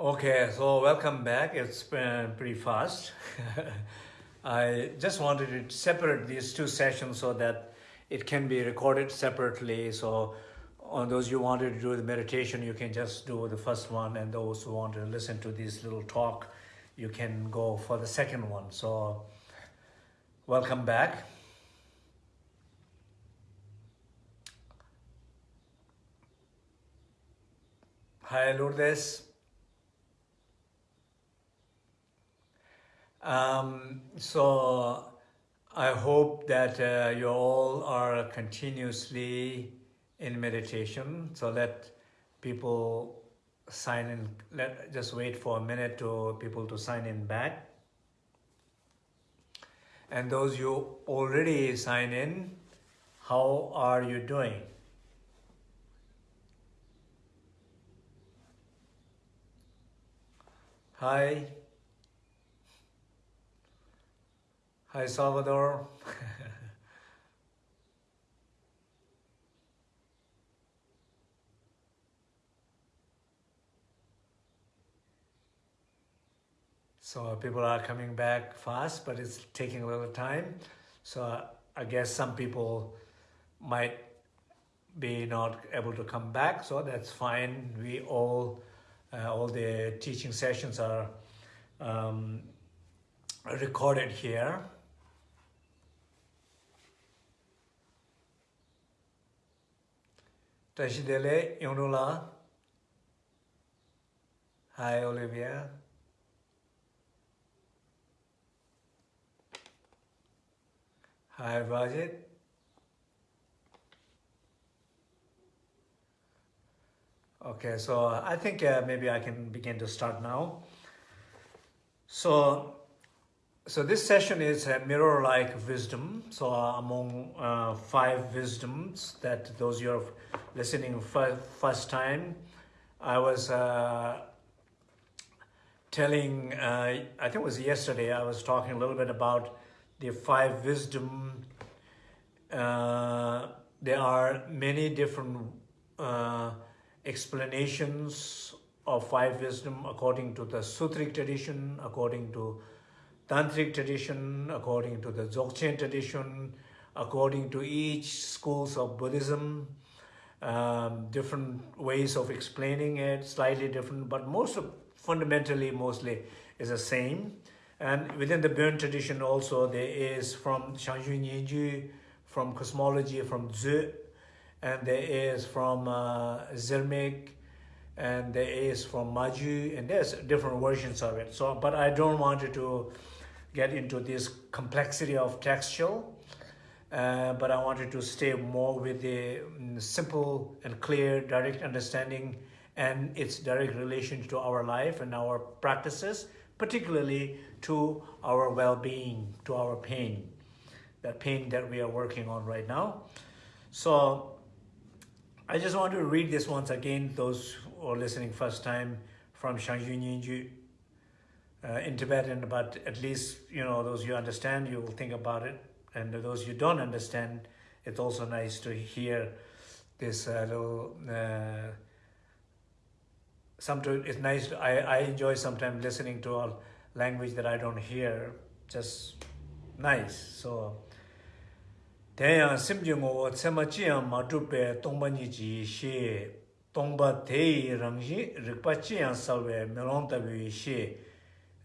Okay, so welcome back. It's been pretty fast. I just wanted to separate these two sessions so that it can be recorded separately. So on those who wanted to do the meditation, you can just do the first one. And those who want to listen to this little talk, you can go for the second one. So welcome back. Hi, Lourdes. Um, so I hope that uh, you all are continuously in meditation. So let people sign in. Let just wait for a minute to people to sign in back. And those you already sign in, how are you doing? Hi. Hi, Salvador. so people are coming back fast, but it's taking a little time. So I guess some people might be not able to come back, so that's fine. We all, uh, all the teaching sessions are um, recorded here. Tashidele Yonula. Hi, Olivia. Hi, Rajit. Okay, so I think uh, maybe I can begin to start now. So so this session is a mirror-like wisdom. So uh, among uh, five wisdoms that those you are listening first time, I was uh, telling, uh, I think it was yesterday, I was talking a little bit about the five wisdom. Uh, there are many different uh, explanations of five wisdom according to the Sutric tradition, according to Tantric tradition, according to the Dzogchen tradition, according to each schools of Buddhism, um, different ways of explaining it, slightly different, but most of, fundamentally, mostly is the same. And within the Bön tradition also, there is from Zhang Zhung Nyengyud, from cosmology, from Zu, and there is from uh, and there is from Maju, and there's different versions of it. So, but I don't want you to get into this complexity of textual, uh, but I wanted to stay more with the um, simple and clear, direct understanding and its direct relation to our life and our practices, particularly to our well-being, to our pain, that pain that we are working on right now. So I just want to read this once again, those who are listening first time from Zhang Zhung Nyengyud uh, in Tibetan, but at least, you know, those you understand, you will think about it. And those you don't understand, it's also nice to hear this uh, little... Uh, sometimes it's nice, to, I, I enjoy sometimes listening to a language that I don't hear, just nice. So, Tenya simji ngo tsema chiya matupe tongpa niji she, tongpa teyi rangshi, rikpa chiya salwe melontabi she,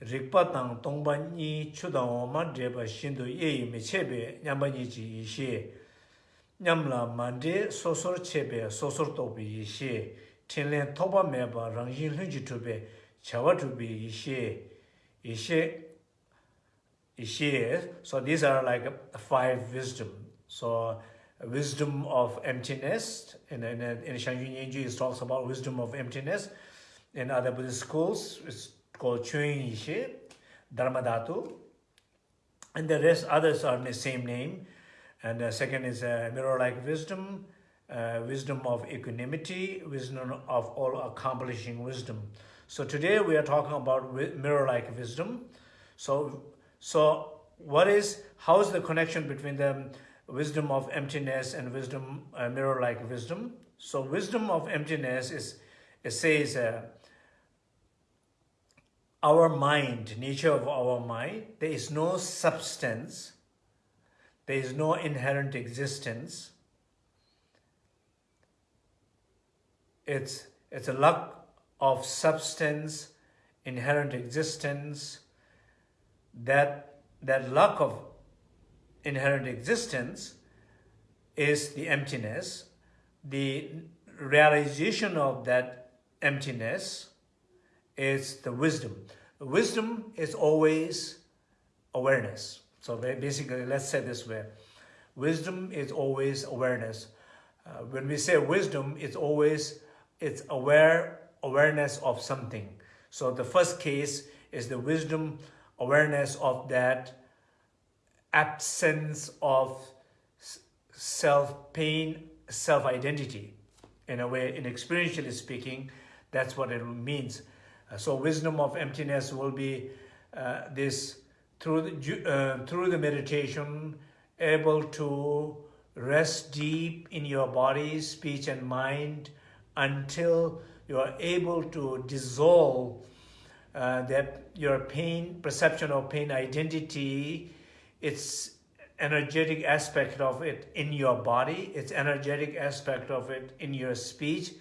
rikpa tang tongpa nyi chudang oma dreba shindu yeyi me chebe nyamba nyi ji ishi. Nyamla mande sosor chebe sosor tobi ishi. Tenlen toba meba rangyin lunji tube chawa tubi ishi. Ishi, ishi, so these are like five wisdom. So wisdom of emptiness, in, in, in Shangyun Yenji it talks about wisdom of emptiness. In other Buddhist schools, it's called Chuyin Yishe, Dharmadhatu. And the rest, others are in the same name. And the second is uh, mirror-like wisdom, uh, wisdom of equanimity, wisdom of all accomplishing wisdom. So today we are talking about mirror-like wisdom. So, so what is, how is the connection between the wisdom of emptiness and wisdom, uh, mirror-like wisdom? So wisdom of emptiness is, it says, uh, our mind, nature of our mind, there is no substance, there is no inherent existence. It's, it's a lack of substance, inherent existence, that, that lack of inherent existence is the emptiness. The realization of that emptiness is the wisdom. Wisdom is always awareness. So basically, let's say this way. Wisdom is always awareness. Uh, when we say wisdom, it's always it's aware awareness of something. So the first case is the wisdom awareness of that absence of self-pain, self-identity. In a way, in experientially speaking, that's what it means. Uh, so wisdom of emptiness will be uh, this through the, uh, through the meditation, able to rest deep in your body, speech and mind until you are able to dissolve uh, that your pain, perception of pain identity, its energetic aspect of it in your body, its energetic aspect of it in your speech,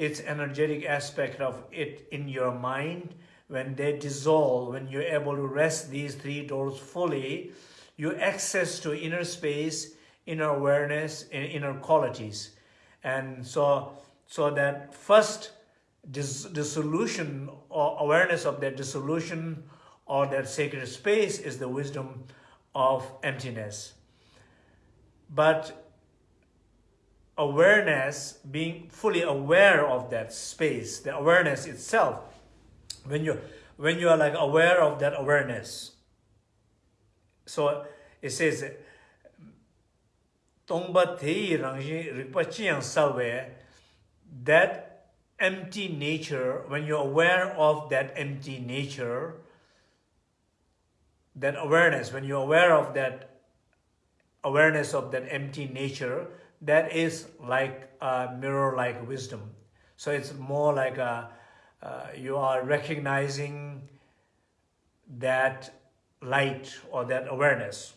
its energetic aspect of it in your mind, when they dissolve, when you're able to rest these three doors fully, you access to inner space, inner awareness, and inner qualities. And so, so that first dis dissolution or awareness of that dissolution or that sacred space is the wisdom of emptiness. But awareness, being fully aware of that space, the awareness itself, when you when you are like aware of that awareness, so it says, Tongba that empty nature, when you're aware of that empty nature, that awareness, when you're aware of that awareness of that empty nature, that is like a mirror-like wisdom. So it's more like a, uh, you are recognizing that light or that awareness.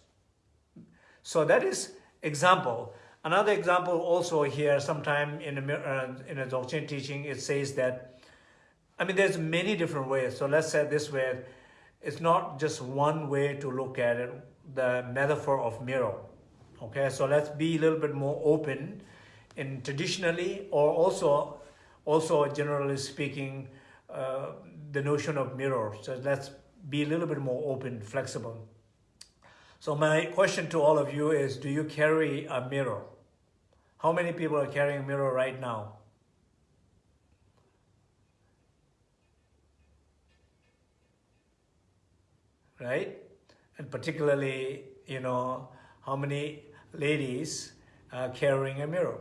So that is example. Another example also here, sometime in a, uh, in a Dzogchen teaching, it says that, I mean, there's many different ways. So let's say this way, it's not just one way to look at it, the metaphor of mirror. Okay, so let's be a little bit more open in traditionally or also, also generally speaking, uh, the notion of mirror. So let's be a little bit more open, flexible. So my question to all of you is, do you carry a mirror? How many people are carrying a mirror right now? Right? And particularly, you know, how many ladies are carrying a mirror?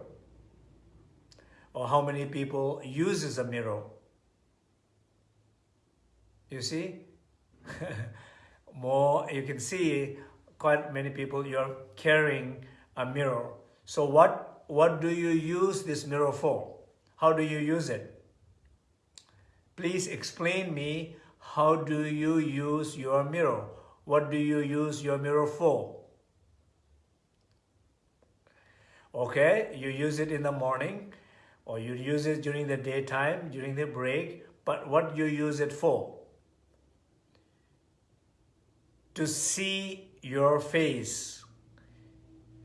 Or how many people uses a mirror? You see? More, you can see quite many people, you're carrying a mirror. So what what do you use this mirror for? How do you use it? Please explain me how do you use your mirror? What do you use your mirror for? Okay, you use it in the morning or you use it during the daytime, during the break, but what you use it for? To see your face.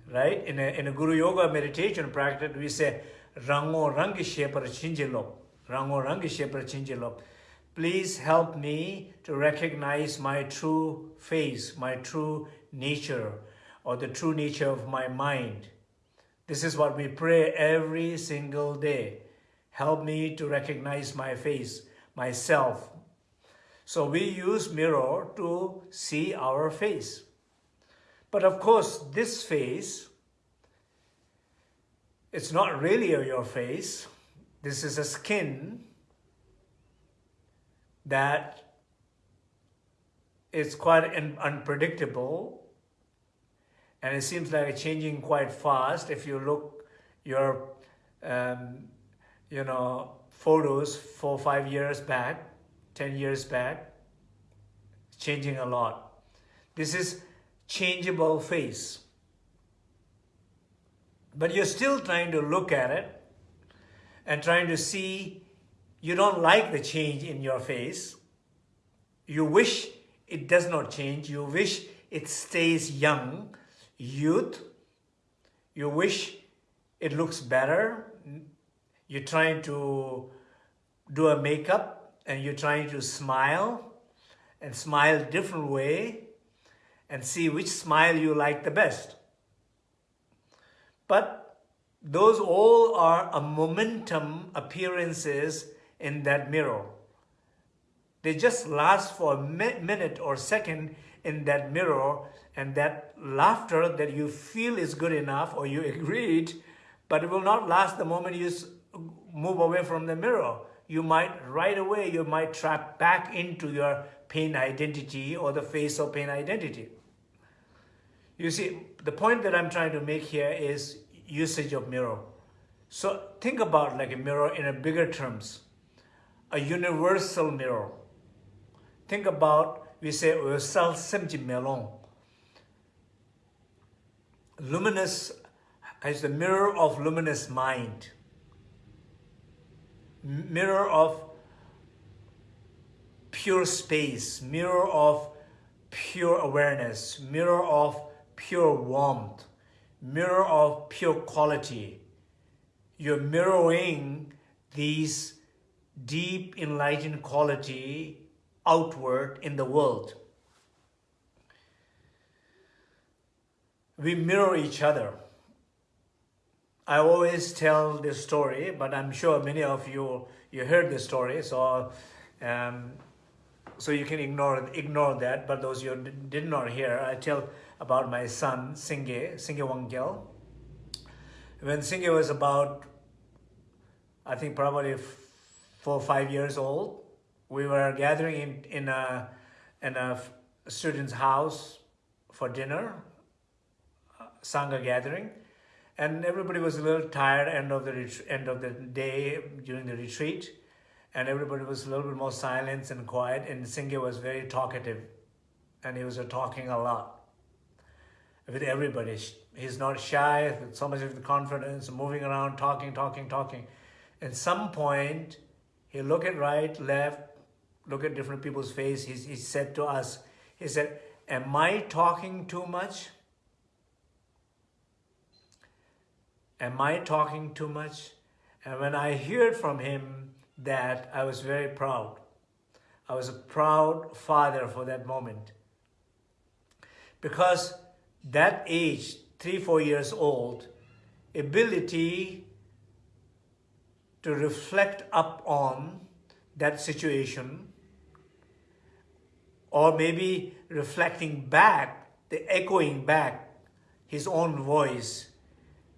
Right? In a, in a Guru Yoga meditation practice, we say, Rango Rangi Shepar Chinjilop. Rango Rangi Shepar Chinjilop. Please help me to recognize my true face, my true nature, or the true nature of my mind. This is what we pray every single day. Help me to recognize my face, myself. So we use mirror to see our face. But of course, this face, it's not really your face. This is a skin that is quite unpredictable and it seems like it's changing quite fast. If you look your, um, you know, photos four, five years back, 10 years back, it's changing a lot. This is changeable face. But you're still trying to look at it and trying to see you don't like the change in your face. You wish it does not change. You wish it stays young, youth. You wish it looks better. You're trying to do a makeup and you're trying to smile and smile different way and see which smile you like the best. But those all are a momentum appearances in that mirror. They just last for a minute or second in that mirror and that laughter that you feel is good enough or you agreed, but it will not last the moment you move away from the mirror. You might right away, you might trap back into your pain identity or the face of pain identity. You see, the point that I'm trying to make here is usage of mirror. So think about like a mirror in a bigger terms, a universal mirror. Think about, we say, melon. Luminous is the mirror of luminous mind. Mirror of pure space, mirror of pure awareness, mirror of pure warmth, mirror of pure quality. You're mirroring these deep enlightened quality outward in the world. We mirror each other. I always tell this story, but I'm sure many of you you heard this story, so um, so you can ignore ignore that. But those you did not hear, I tell about my son, Singe Singye Wangyal. When Singe was about, I think probably four or five years old, we were gathering in, in, a, in a student's house for dinner, uh, Sangha gathering, and everybody was a little tired end of the end of the day during the retreat, and everybody was a little bit more silent and quiet, and Singye was very talkative, and he was uh, talking a lot with everybody. He's not shy, so much of the confidence, moving around, talking, talking, talking. At some point, he looked at right, left, look at different people's face. He, he said to us, he said, am I talking too much? Am I talking too much? And when I heard from him that, I was very proud. I was a proud father for that moment. Because that age, three, four years old, ability to reflect up on that situation or maybe reflecting back, the echoing back his own voice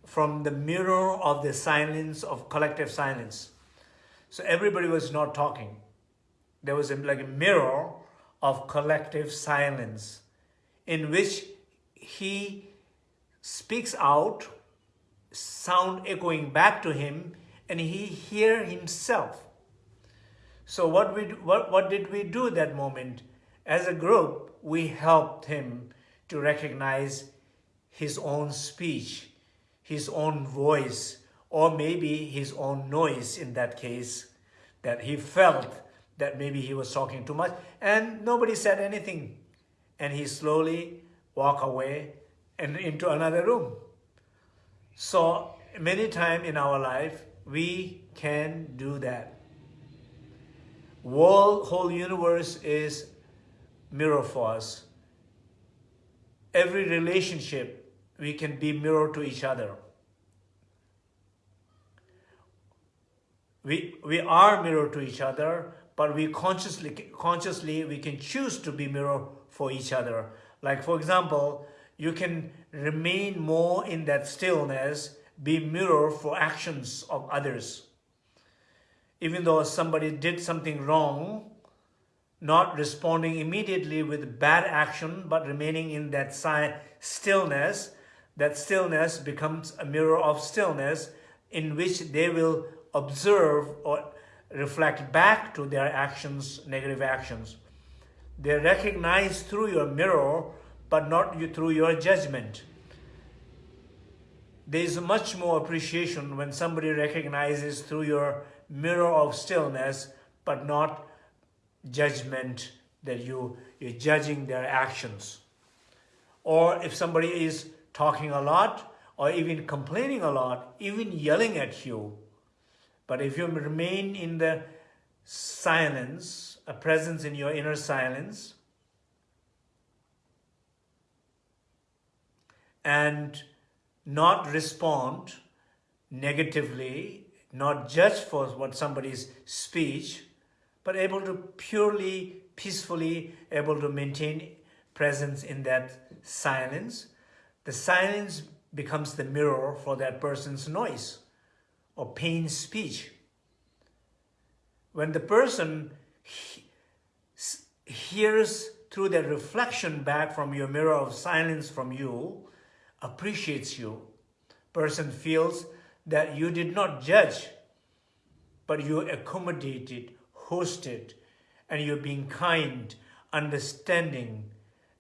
from the mirror of the silence of collective silence. So everybody was not talking. There was like a mirror of collective silence in which he speaks out, sound echoing back to him, and he hear himself. So what, we, what, what did we do that moment? As a group, we helped him to recognize his own speech, his own voice, or maybe his own noise in that case, that he felt that maybe he was talking too much and nobody said anything. And he slowly walk away and into another room. So many times in our life, we can do that. World, whole universe is mirror for us. Every relationship, we can be mirror to each other. We, we are mirror to each other, but we consciously, consciously, we can choose to be mirror for each other. Like for example, you can remain more in that stillness, be mirror for actions of others. Even though somebody did something wrong, not responding immediately with bad action, but remaining in that stillness, that stillness becomes a mirror of stillness in which they will observe or reflect back to their actions, negative actions. They recognize through your mirror, but not you, through your judgment. There is much more appreciation when somebody recognizes through your mirror of stillness, but not judgment that you, you're judging their actions. Or if somebody is talking a lot, or even complaining a lot, even yelling at you, but if you remain in the silence, a presence in your inner silence, and not respond negatively, not judge for what somebody's speech, but able to purely, peacefully, able to maintain presence in that silence. The silence becomes the mirror for that person's noise or pain speech. When the person he hears through that reflection back from your mirror of silence from you, appreciates you, person feels that you did not judge, but you accommodated, hosted, and you're being kind, understanding.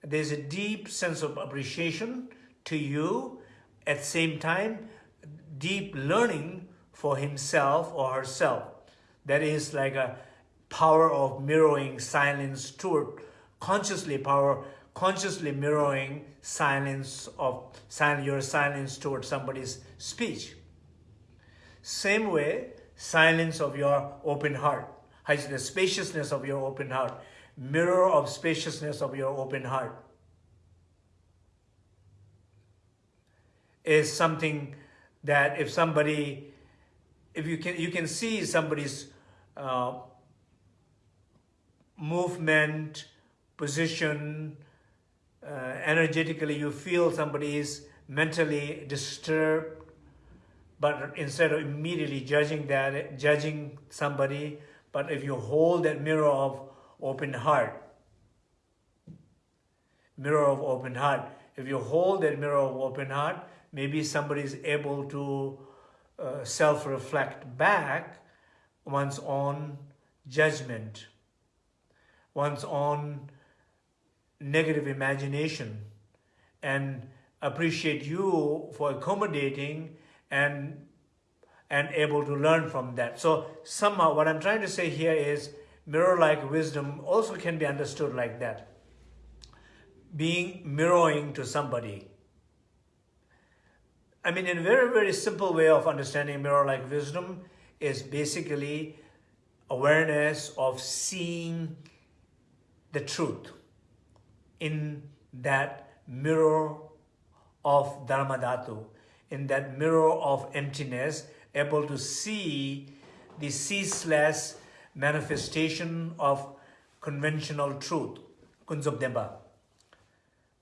There's a deep sense of appreciation to you. At the same time, deep learning for himself or herself. That is like a power of mirroring silence toward consciously power, consciously mirroring silence of your silence toward somebody's speech. Same way, silence of your open heart, the spaciousness of your open heart, mirror of spaciousness of your open heart is something that if somebody if you can you can see somebody's uh, movement, position, uh, energetically you feel somebody is mentally disturbed, but instead of immediately judging that, judging somebody, but if you hold that mirror of open heart, mirror of open heart, if you hold that mirror of open heart, maybe somebody is able to uh, self-reflect back one's own judgment, one's own negative imagination, and appreciate you for accommodating and and able to learn from that. So somehow what I'm trying to say here is mirror-like wisdom also can be understood like that. Being mirroring to somebody I mean, in a very, very simple way of understanding mirror-like wisdom is basically awareness of seeing the truth in that mirror of Dharmadhatu, in that mirror of emptiness, able to see the ceaseless manifestation of conventional truth, Kunzabdemba,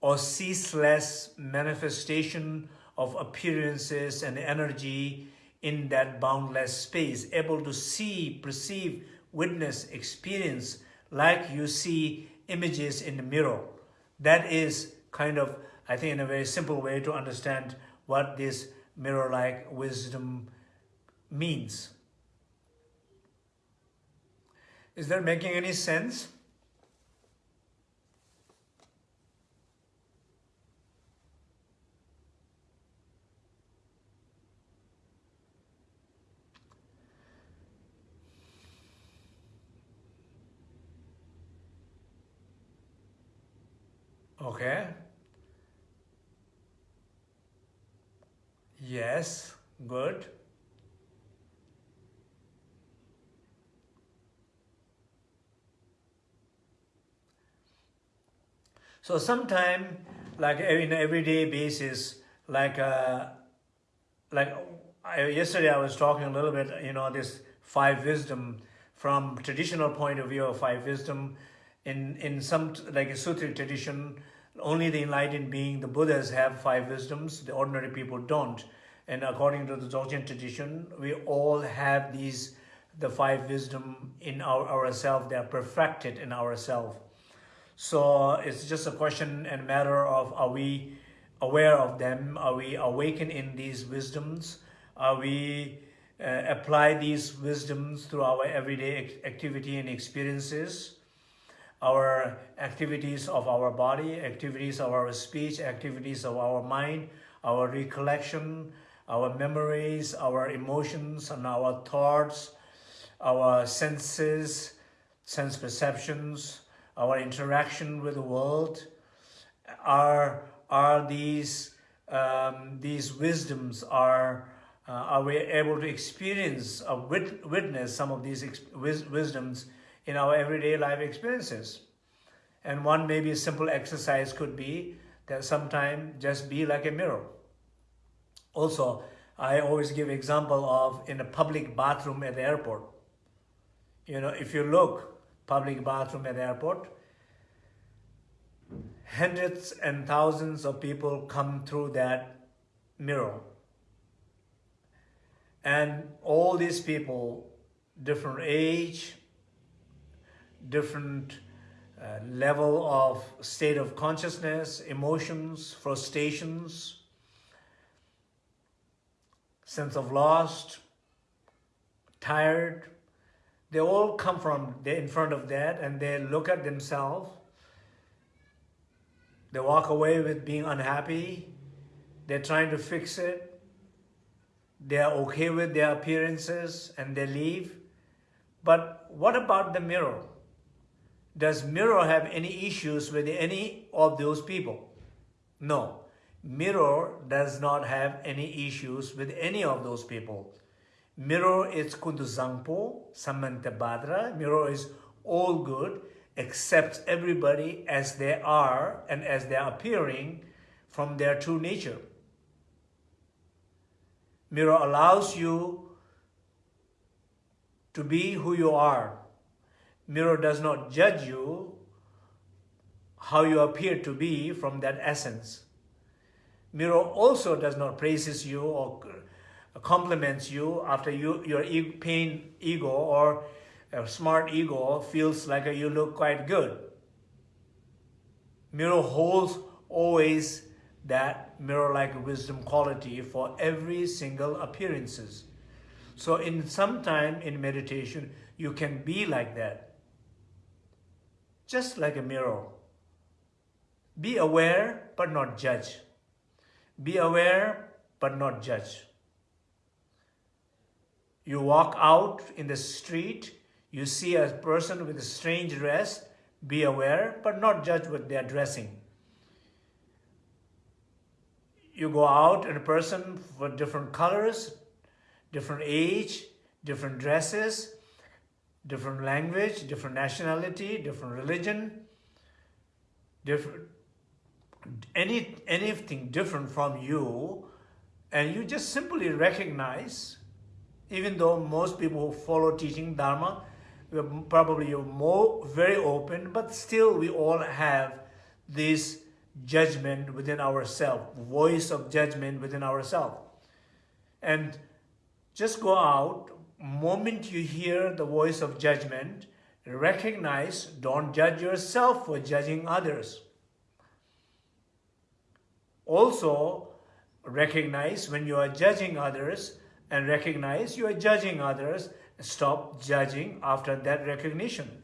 or ceaseless manifestation of appearances and energy in that boundless space, able to see, perceive, witness, experience like you see images in the mirror. That is kind of, I think, in a very simple way to understand what this mirror-like wisdom means. Is that making any sense? Okay. Yes, good. So sometime, like in everyday basis, like uh, like I, yesterday I was talking a little bit, you know, this five wisdom from traditional point of view of five wisdom. In in some like a sutra tradition, only the enlightened being, the Buddhas have five wisdoms, the ordinary people don't. And according to the Dzogchen tradition, we all have these, the five wisdom in our ourselves, they are perfected in ourselves. So it's just a question and matter of are we aware of them? Are we awakened in these wisdoms? Are we uh, apply these wisdoms through our everyday activity and experiences? our activities of our body, activities of our speech, activities of our mind, our recollection, our memories, our emotions, and our thoughts, our senses, sense perceptions, our interaction with the world, are, are these, um, these wisdoms, are, uh, are we able to experience, or wit witness some of these wis wisdoms in our everyday life experiences. And one maybe simple exercise could be that sometime just be like a mirror. Also, I always give example of in a public bathroom at the airport. You know, if you look public bathroom at airport, hundreds and thousands of people come through that mirror. And all these people, different age, different uh, level of state of consciousness, emotions, frustrations, sense of lost, tired. They all come from in front of that and they look at themselves. They walk away with being unhappy. They're trying to fix it. They're okay with their appearances and they leave. But what about the mirror? Does Mirror have any issues with any of those people? No. Mirror does not have any issues with any of those people. Mirror is kunduzangpo, samantabhadra. Mirror is all good, accepts everybody as they are and as they are appearing from their true nature. Mirror allows you to be who you are Mirror does not judge you how you appear to be from that essence. Mirror also does not praises you or compliments you after you, your e pain ego or a smart ego feels like you look quite good. Mirror holds always that mirror-like wisdom quality for every single appearances. So in some time in meditation, you can be like that just like a mirror. Be aware, but not judge. Be aware, but not judge. You walk out in the street, you see a person with a strange dress, be aware, but not judge what they are dressing. You go out and a person for different colors, different age, different dresses, different language, different nationality, different religion, different any anything different from you, and you just simply recognize, even though most people who follow teaching Dharma, probably you're more very open, but still we all have this judgment within ourselves, voice of judgment within ourselves. And just go out moment you hear the voice of judgment, recognize, don't judge yourself for judging others. Also, recognize when you are judging others and recognize you are judging others, stop judging after that recognition.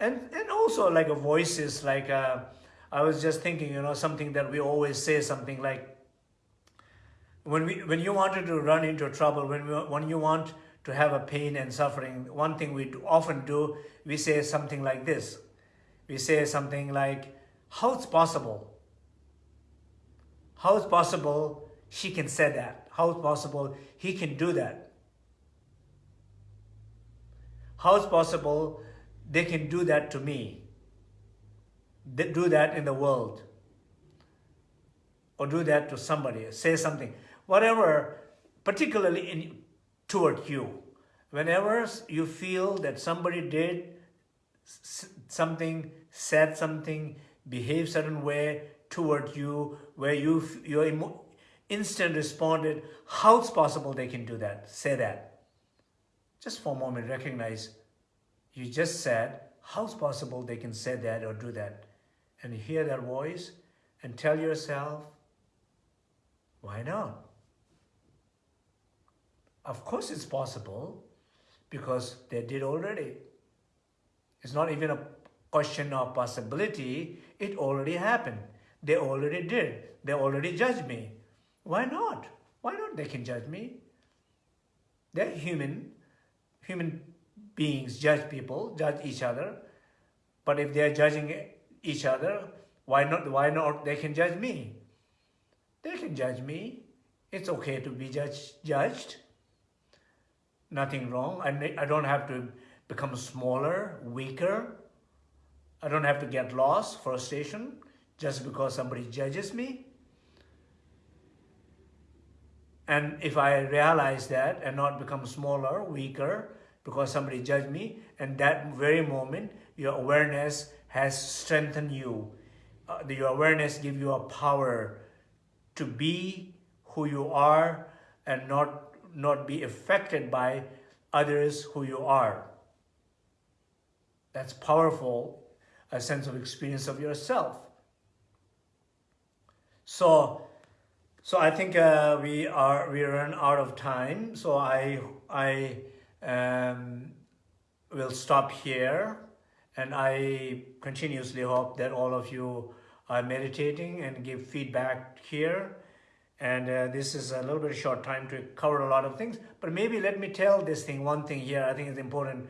And, and also like a voices, like uh, I was just thinking, you know, something that we always say, something like, when, we, when you wanted to run into trouble, when, we, when you want to have a pain and suffering, one thing we often do, we say something like this. We say something like, how it's possible? How it's possible she can say that? How is possible he can do that? How is possible they can do that to me? They do that in the world? Or do that to somebody? Say something whatever, particularly in toward you. Whenever you feel that somebody did something, said something, behaved certain way toward you, where you your instant responded, how it's possible they can do that? Say that. Just for a moment, recognize you just said, how's possible they can say that or do that? And hear that voice and tell yourself, why not? Of course it's possible because they did already. It's not even a question of possibility. It already happened. They already did. They already judged me. Why not? Why not they can judge me? They're human. Human beings judge people, judge each other. But if they're judging each other, why not, why not they can judge me? They can judge me. It's okay to be judged. judged. Nothing wrong. I, I don't have to become smaller, weaker. I don't have to get lost, frustration, just because somebody judges me. And if I realize that and not become smaller, weaker, because somebody judged me, and that very moment, your awareness has strengthened you. Uh, your awareness gives you a power to be who you are and not, not be affected by others who you are. That's powerful, a sense of experience of yourself. So, so I think uh, we are we run out of time. So I I um, will stop here, and I continuously hope that all of you are meditating and give feedback here. And uh, this is a little bit short time to cover a lot of things, but maybe let me tell this thing, one thing here, I think it's important.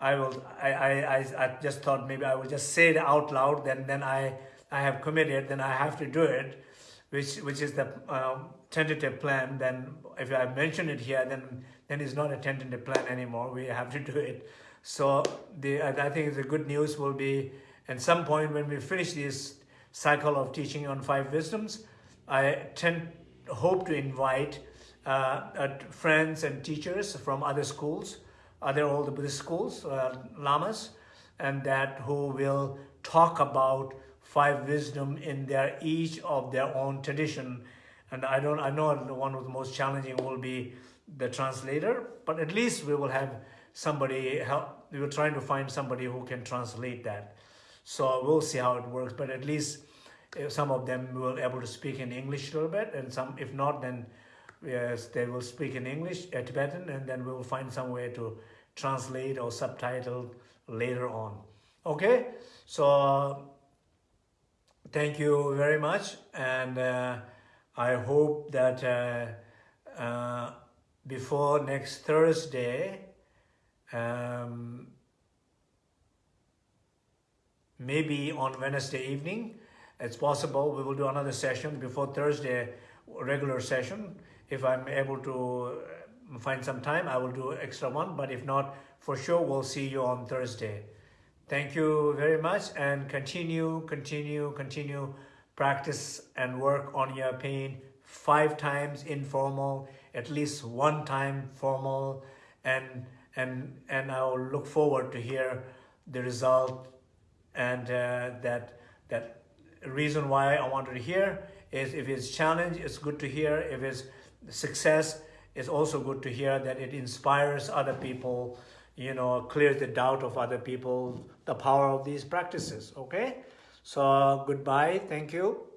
I will, I, I, I, just thought maybe I will just say it out loud, then, then I, I have committed, then I have to do it, which, which is the um, tentative plan. Then if I mention it here, then, then it's not a tentative plan anymore. We have to do it. So the, I think the good news will be at some point when we finish this cycle of teaching on five wisdoms, I tend hope to invite uh, uh, friends and teachers from other schools, other all the Buddhist schools, uh, lamas, and that who will talk about five wisdom in their each of their own tradition. And I don't, I know one of the most challenging will be the translator, but at least we will have somebody help. We were trying to find somebody who can translate that. So we'll see how it works, but at least uh, some of them will be able to speak in English a little bit, and some, if not, then yes, they will speak in English, uh, Tibetan, and then we will find some way to translate or subtitle later on. Okay, so thank you very much, and uh, I hope that uh, uh, before next Thursday, um, maybe on Wednesday evening, it's possible we will do another session before Thursday, regular session. If I'm able to uh, find some time, I will do extra one. But if not, for sure, we'll see you on Thursday. Thank you very much and continue, continue, continue practice and work on your pain five times informal, at least one time formal, and and and I'll look forward to hear the result and uh, that that reason why I wanted to hear is if it's challenge, it's good to hear. If it's success, it's also good to hear that it inspires other people, you know, clears the doubt of other people, the power of these practices, okay? So goodbye, thank you.